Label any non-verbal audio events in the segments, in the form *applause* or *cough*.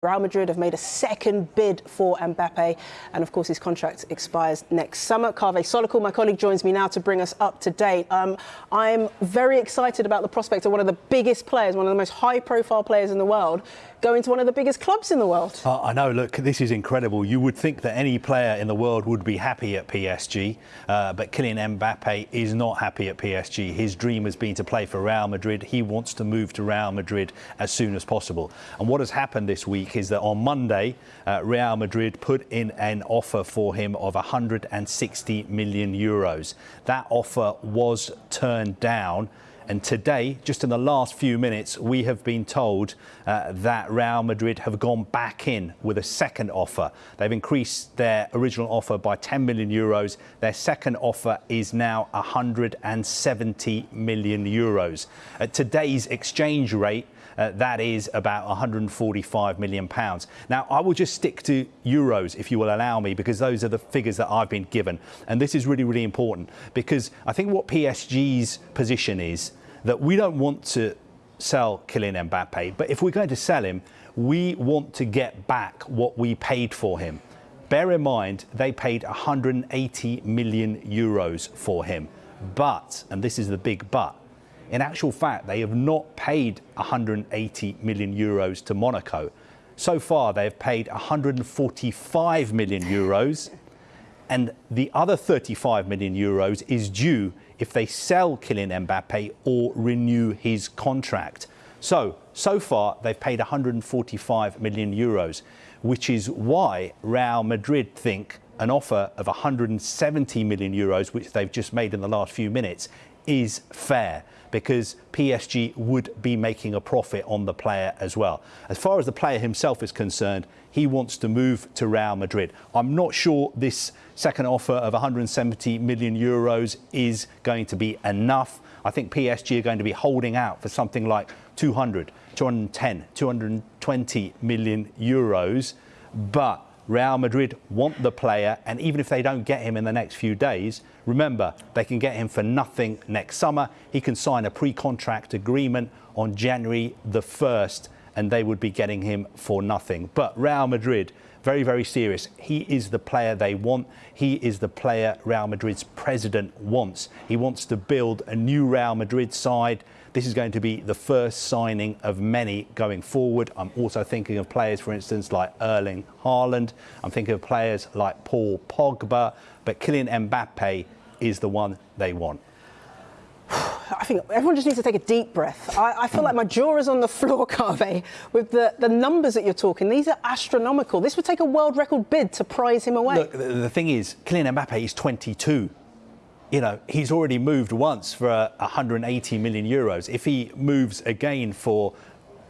Real Madrid have made a second bid for Mbappe, and of course his contract expires next summer. Kaveh Solhekol, my colleague, joins me now to bring us up to date. Um, I'm very excited about the prospect of one of the biggest players, one of the most high-profile players in the world, going to one of the biggest clubs in the world. Uh, I know, look, this is incredible. You would think that any player in the world would be happy at PSG, uh, but Kylian Mbappe is not happy at PSG. His dream has been to play for Real Madrid. He wants to move to Real Madrid as soon as possible. And what has happened this week is that on Monday, uh, Real Madrid put in an offer for him of 160 million euros. That offer was turned down and today, just in the last few minutes, we have been told uh, that Real Madrid have gone back in with a second offer. They've increased their original offer by 10 million euros. Their second offer is now 170 million euros. At today's exchange rate, uh, that is about 145 million pounds. Now, I will just stick to euros if you will allow me, because those are the figures that I've been given. And this is really, really important because I think what PSG's position is that we don't want to sell Kylian Mbappe, but if we're going to sell him, we want to get back what we paid for him. Bear in mind, they paid 180 million euros for him. But, and this is the big but, in actual fact, they have not paid 180 million euros to Monaco. So far, they have paid 145 million euros, and the other 35 million euros is due if they sell Kylian Mbappe or renew his contract. So, so far, they've paid 145 million euros, which is why Real Madrid think an offer of 170 million euros, which they've just made in the last few minutes, is fair because PSG would be making a profit on the player as well. As far as the player himself is concerned, he wants to move to Real Madrid. I'm not sure this second offer of 170 million euros is going to be enough. I think PSG are going to be holding out for something like 200, 210, 220 million euros. But Real Madrid want the player, and even if they don't get him in the next few days, remember, they can get him for nothing next summer. He can sign a pre-contract agreement on January the 1st, and they would be getting him for nothing. But Real Madrid, very, very serious. He is the player they want. He is the player Real Madrid's president wants. He wants to build a new Real Madrid side this is going to be the first signing of many going forward. I'm also thinking of players, for instance, like Erling Haaland. I'm thinking of players like Paul Pogba. But Kylian Mbappe is the one they want. I think everyone just needs to take a deep breath. I, I feel like my jaw is on the *laughs* floor, Kaveh, with the, the numbers that you're talking. These are astronomical. This would take a world record bid to prize him away. Look, the, the thing is, Kylian Mbappe is 22 you know, he's already moved once for 180 million euros. If he moves again for,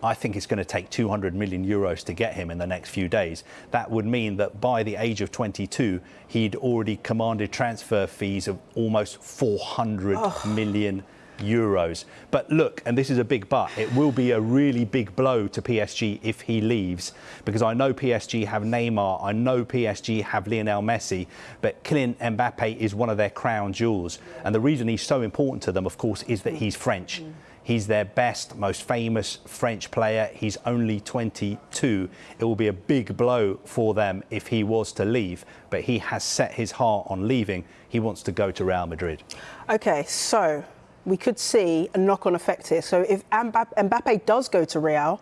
I think it's going to take 200 million euros to get him in the next few days. That would mean that by the age of 22, he'd already commanded transfer fees of almost 400 oh. million euros. But look, and this is a big but, it will be a really big blow to PSG if he leaves, because I know PSG have Neymar, I know PSG have Lionel Messi, but Kylian Mbappe is one of their crown jewels. And the reason he's so important to them, of course, is that he's French. He's their best, most famous French player. He's only 22. It will be a big blow for them if he was to leave, but he has set his heart on leaving. He wants to go to Real Madrid. OK, so we could see a knock-on effect here. So if Mbappe does go to Real,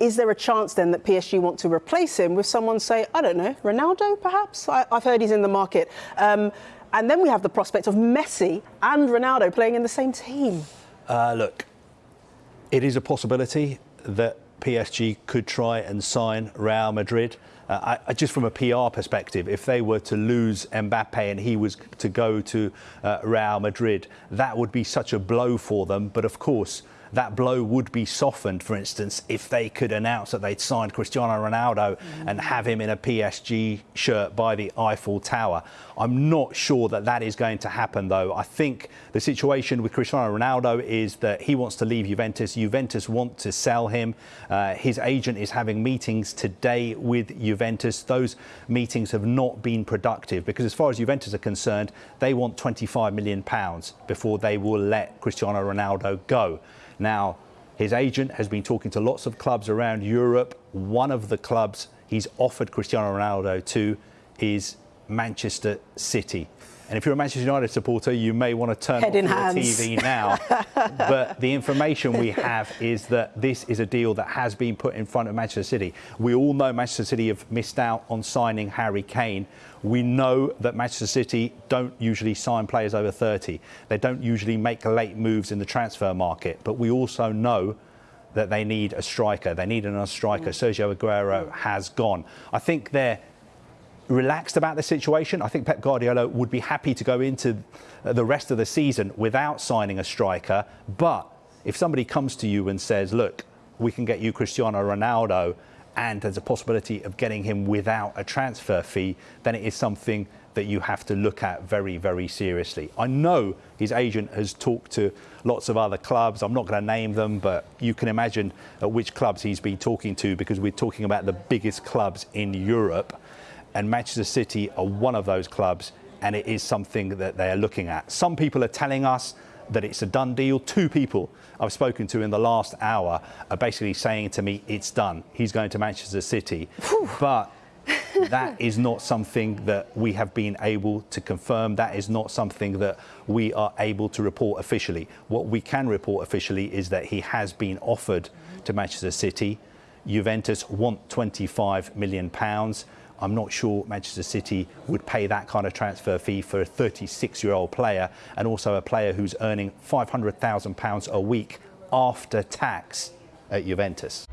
is there a chance then that PSG want to replace him with someone, say, I don't know, Ronaldo perhaps? I, have heard he's in the market. Um, and then we have the prospect of Messi and Ronaldo playing in the same team. Uh, look, it is a possibility that PSG could try and sign Real Madrid. Uh, I, just from a PR perspective, if they were to lose Mbappe and he was to go to uh, Real Madrid, that would be such a blow for them. But of course, that blow would be softened, for instance, if they could announce that they'd signed Cristiano Ronaldo mm. and have him in a PSG shirt by the Eiffel Tower. I'm not sure that that is going to happen, though. I think the situation with Cristiano Ronaldo is that he wants to leave Juventus. Juventus want to sell him. Uh, his agent is having meetings today with Juventus. Those meetings have not been productive because, as far as Juventus are concerned, they want 25 million pounds before they will let Cristiano Ronaldo go. Now, His agent has been talking to lots of clubs around Europe. One of the clubs he's offered Cristiano Ronaldo to is Manchester City. And if you're a Manchester United supporter, you may want to turn Head off your. TV now. *laughs* but the information we have is that this is a deal that has been put in front of Manchester City. We all know Manchester City have missed out on signing Harry Kane. We know that Manchester City don't usually sign players over 30. They don't usually make late moves in the transfer market. But we also know that they need a striker. They need another striker. Mm. Sergio Aguero mm. has gone. I think they're relaxed about the situation. I think Pep Guardiola would be happy to go into uh, the rest of the season without signing a striker. But if somebody comes to you and says, look, we can get you Cristiano Ronaldo and there's a possibility of getting him without a transfer fee, then it is something that you have to look at very, very seriously. I know his agent has talked to lots of other clubs. I'm not going to name them, but you can imagine at which clubs he's been talking to because we're talking about the biggest clubs in Europe and Manchester City are one of those clubs, and it is something that they are looking at. Some people are telling us that it's a done deal. Two people I've spoken to in the last hour are basically saying to me, it's done. He's going to Manchester City. but *laughs* that is not something that we have been able to confirm. That is not something that we are able to report officially. What we can report officially is that he has been offered to Manchester City. Juventus want 25 million pounds. I'm not sure Manchester City would pay that kind of transfer fee for a 36 year old player and also a player who's earning £500,000 a week after tax at Juventus.